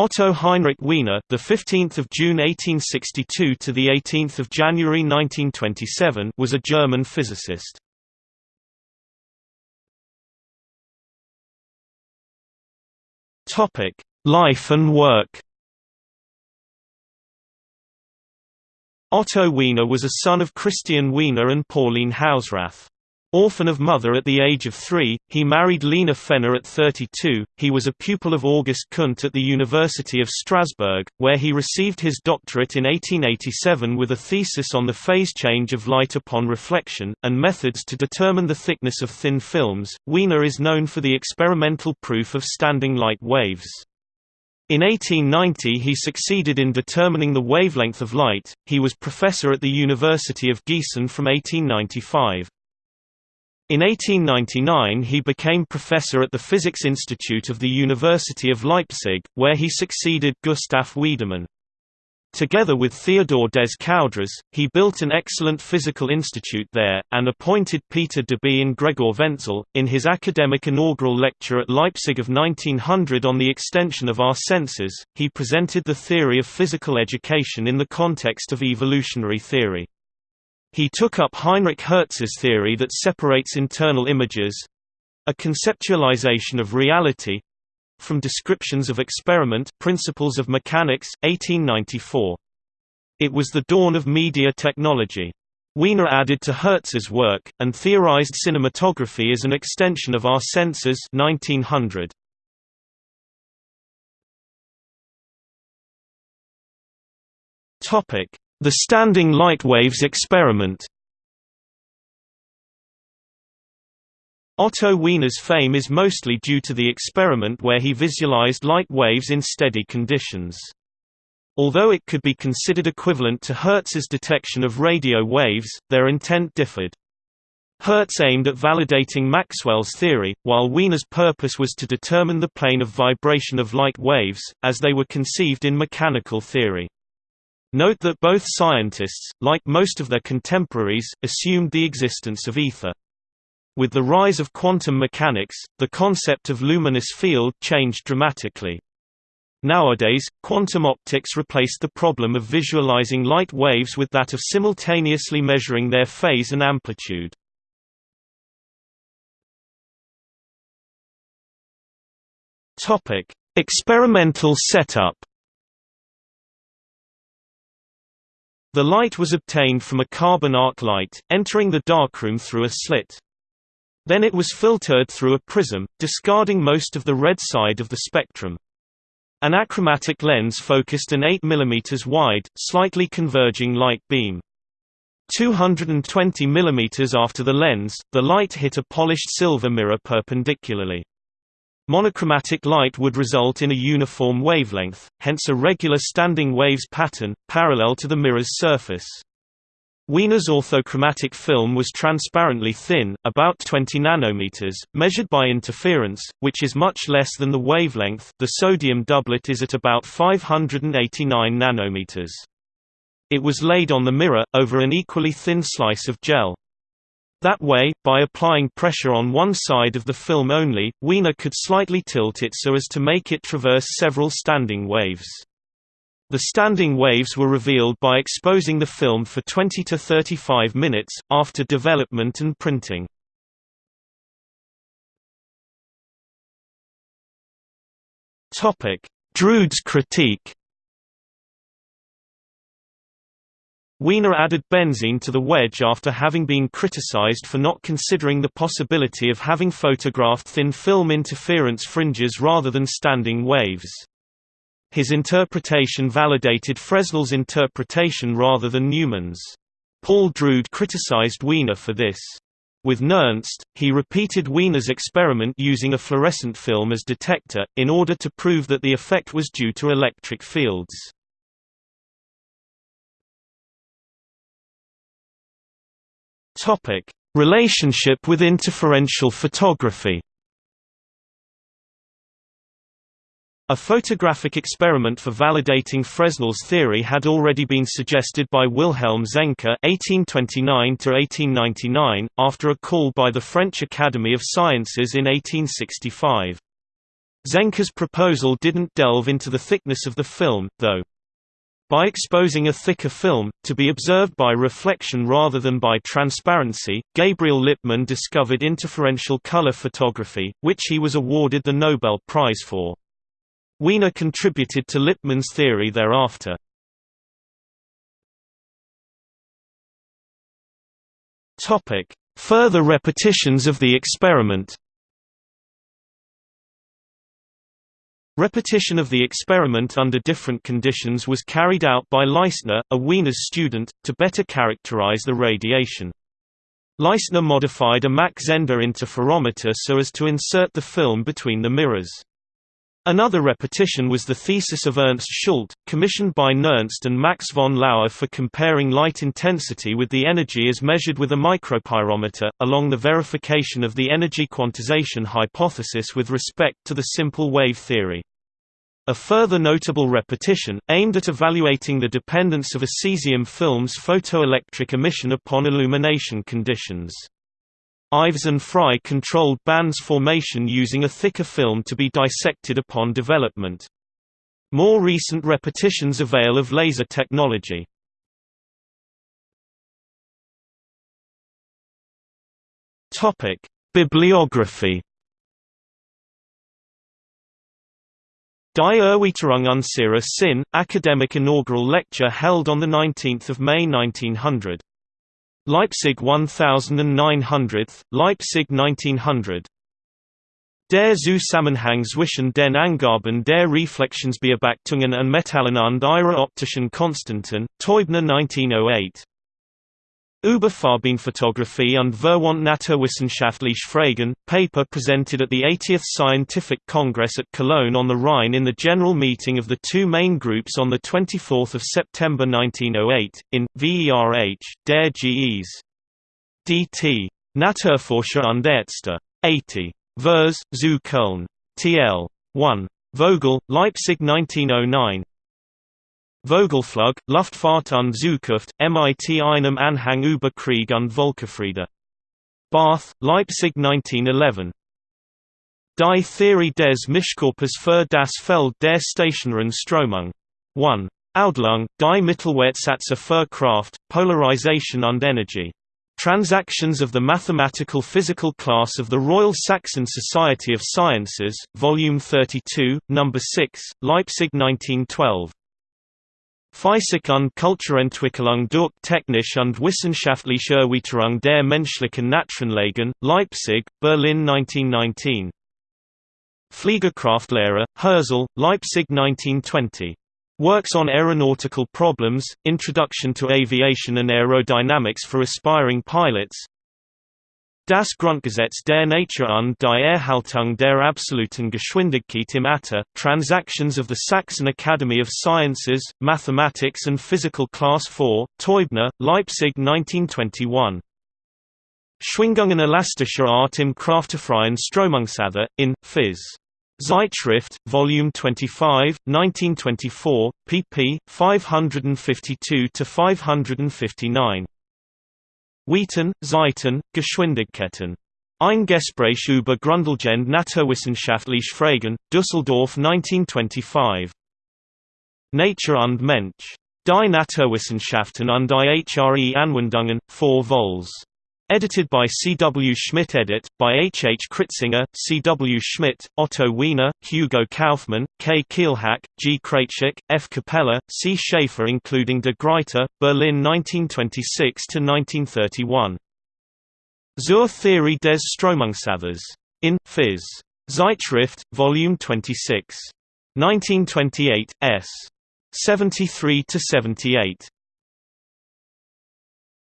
Otto Heinrich Wiener, the 15th of June 1862 to the 18th of January 1927, was a German physicist. Topic: Life and work. Otto Wiener was a son of Christian Wiener and Pauline Hausrath. Orphan of mother at the age of three, he married Lena Fenner at 32. He was a pupil of August Kundt at the University of Strasbourg, where he received his doctorate in 1887 with a thesis on the phase change of light upon reflection, and methods to determine the thickness of thin films. Wiener is known for the experimental proof of standing light waves. In 1890 he succeeded in determining the wavelength of light. He was professor at the University of Gießen from 1895. In 1899 he became professor at the Physics Institute of the University of Leipzig, where he succeeded Gustav Wiedemann. Together with Theodor des Coudres, he built an excellent physical institute there, and appointed Peter Debye and Gregor Wentzel. In his academic inaugural lecture at Leipzig of 1900 on the extension of our senses, he presented the theory of physical education in the context of evolutionary theory. He took up Heinrich Hertz's theory that separates internal images—a conceptualization of reality, from descriptions of experiment Principles of Mechanics, 1894. It was the dawn of media technology. Wiener added to Hertz's work, and theorized cinematography as an extension of our senses 1900. The standing light waves experiment Otto Wiener's fame is mostly due to the experiment where he visualized light waves in steady conditions. Although it could be considered equivalent to Hertz's detection of radio waves, their intent differed. Hertz aimed at validating Maxwell's theory, while Wiener's purpose was to determine the plane of vibration of light waves, as they were conceived in mechanical theory. Note that both scientists, like most of their contemporaries, assumed the existence of ether. With the rise of quantum mechanics, the concept of luminous field changed dramatically. Nowadays, quantum optics replaced the problem of visualizing light waves with that of simultaneously measuring their phase and amplitude. Topic: Experimental setup The light was obtained from a carbon arc light, entering the darkroom through a slit. Then it was filtered through a prism, discarding most of the red side of the spectrum. An achromatic lens focused an 8 mm wide, slightly converging light beam. 220 mm after the lens, the light hit a polished silver mirror perpendicularly. Monochromatic light would result in a uniform wavelength, hence a regular standing waves pattern, parallel to the mirror's surface. Wiener's orthochromatic film was transparently thin, about 20 nanometers, measured by interference, which is much less than the wavelength the sodium doublet is at about 589 nanometers. It was laid on the mirror, over an equally thin slice of gel. That way, by applying pressure on one side of the film only, Wiener could slightly tilt it so as to make it traverse several standing waves. The standing waves were revealed by exposing the film for 20 to 35 minutes, after development and printing. Drude's critique Wiener added benzene to the wedge after having been criticized for not considering the possibility of having photographed thin film interference fringes rather than standing waves. His interpretation validated Fresnel's interpretation rather than Neumann's. Paul Drude criticized Wiener for this. With Nernst, he repeated Wiener's experiment using a fluorescent film as detector, in order to prove that the effect was due to electric fields. Topic: Relationship with interferential photography. A photographic experiment for validating Fresnel's theory had already been suggested by Wilhelm Zenker (1829–1899) after a call by the French Academy of Sciences in 1865. Zenker's proposal didn't delve into the thickness of the film, though. By exposing a thicker film, to be observed by reflection rather than by transparency, Gabriel Lippmann discovered interferential color photography, which he was awarded the Nobel Prize for. Wiener contributed to Lippmann's theory thereafter. Further repetitions of the experiment Repetition of the experiment under different conditions was carried out by Leistner, a Wiener's student, to better characterize the radiation. Leistner modified a Mach-Zehnder interferometer so as to insert the film between the mirrors. Another repetition was the thesis of Ernst Schult, commissioned by Nernst and Max von Laue for comparing light intensity with the energy as measured with a micropyrometer, along the verification of the energy quantization hypothesis with respect to the simple wave theory. A further notable repetition, aimed at evaluating the dependence of a cesium film's photoelectric emission upon illumination conditions. Ives and Fry controlled bands formation using a thicker film to be dissected upon development. More recent repetitions avail of laser technology. Bibliography. Die Erweiterung unserer Sinn, academic inaugural lecture held on 19 May 1900. Leipzig 1900, Leipzig 1900. Der zu Zusammenhang zwischen den Angaben der Reflexionsbeobachtungen und und ihrer optischen Konstanten, Teubner 1908. Überfarbenfotografie und Verwandt Naturwissenschaftliche Fragen, paper presented at the 80th Scientific Congress at Cologne on the Rhine in the general meeting of the two main groups on 24 September 1908, in, VERH, Der GEs. DT. Naturforscher und Ärzte. 80. Vers, zu Köln. TL. 1. Vogel, Leipzig 1909 Vogelflug, Luftfahrt und Zukunft, MIT einem Anhang über Krieg und Völkerfriede. Barth, Leipzig 1911. Die Theorie des Mischkörpers für das Feld der stationären Strömung. 1. Audlung, die Mittelwertsätze für Kraft, Polarization und Energy. Transactions of the Mathematical Physical Class of the Royal Saxon Society of Sciences, Volume 32, No. 6, Leipzig 1912. Physik und Kulturentwicklung durch Technische und Wissenschaftliche Erweiterung der menschlichen Naturenlagen, Leipzig, Berlin 1919. Fliegerkraftlehre, Hirzel, Leipzig 1920. Works on Aeronautical Problems, Introduction to Aviation and Aerodynamics for Aspiring Pilots Das Grundgesetz der Natur und die Erhaltung der absoluten Geschwindigkeit im Äther, Transactions of the Saxon Academy of Sciences, Mathematics and Physical Class 4, Teubner, Leipzig 1921. Schwingungen elastischer Art im kraftfreien Stromungsather, in, Phys. Zeitschrift, Volume 25, 1924, pp. 552–559. Wheaton, Zeiten, Geschwindigkeiten. Ein Gespräch über grundlegende naturwissenschaftliche Fragen, Düsseldorf 1925. Nature und Mensch. Die Naturwissenschaften und die HRE Anwendungen, 4 vols. Edited by C. W. Schmidt Edit, by H. H. Kritzinger, C. W. Schmidt, Otto Wiener, Hugo Kaufmann, K. Kielhack, G. Krejcik, F. Capella, C. Schaefer including de Gruyter, Berlin 1926–1931. Zur Theorie des Stromungsathers. In, Phys. Zeitschrift, Volume 26. 1928, s. 73–78.